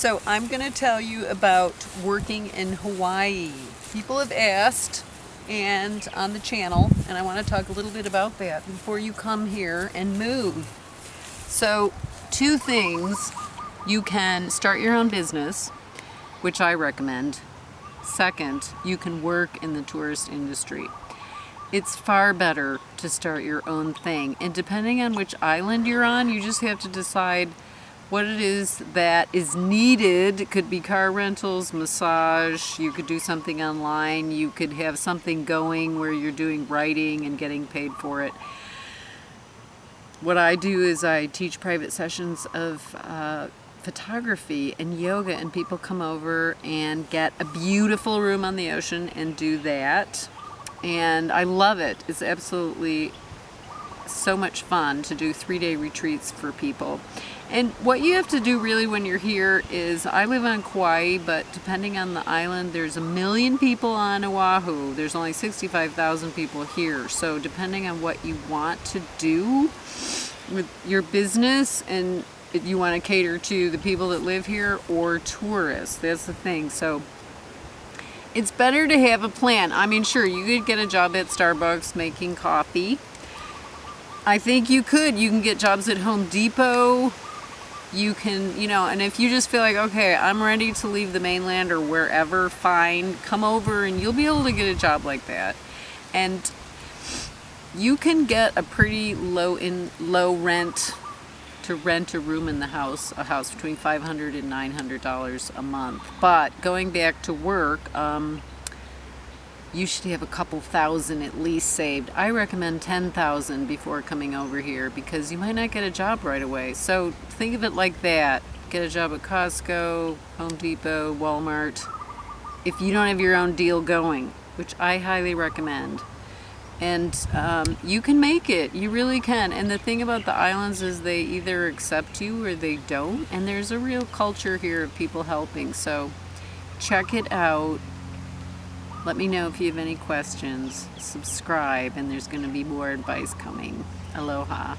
So I'm going to tell you about working in Hawaii. People have asked and on the channel and I want to talk a little bit about that before you come here and move. So two things. You can start your own business, which I recommend. Second, you can work in the tourist industry. It's far better to start your own thing. And depending on which island you're on, you just have to decide what it is that is needed. It could be car rentals, massage, you could do something online, you could have something going where you're doing writing and getting paid for it. What I do is I teach private sessions of uh, photography and yoga and people come over and get a beautiful room on the ocean and do that. And I love it. It's absolutely so much fun to do three-day retreats for people. And what you have to do really when you're here is, I live on Kauai, but depending on the island, there's a million people on Oahu. There's only 65,000 people here. So depending on what you want to do with your business and you want to cater to the people that live here or tourists, that's the thing. So it's better to have a plan. I mean, sure, you could get a job at Starbucks making coffee, I think you could. You can get jobs at Home Depot. You can, you know, and if you just feel like, okay, I'm ready to leave the mainland or wherever, fine, come over and you'll be able to get a job like that. And you can get a pretty low in low rent to rent a room in the house, a house between 500 and 900 dollars a month. But going back to work, um, you should have a couple thousand at least saved. I recommend 10,000 before coming over here because you might not get a job right away. So think of it like that. Get a job at Costco, Home Depot, Walmart. If you don't have your own deal going, which I highly recommend. And um, you can make it, you really can. And the thing about the islands is they either accept you or they don't. And there's a real culture here of people helping. So check it out let me know if you have any questions. Subscribe and there's going to be more advice coming. Aloha.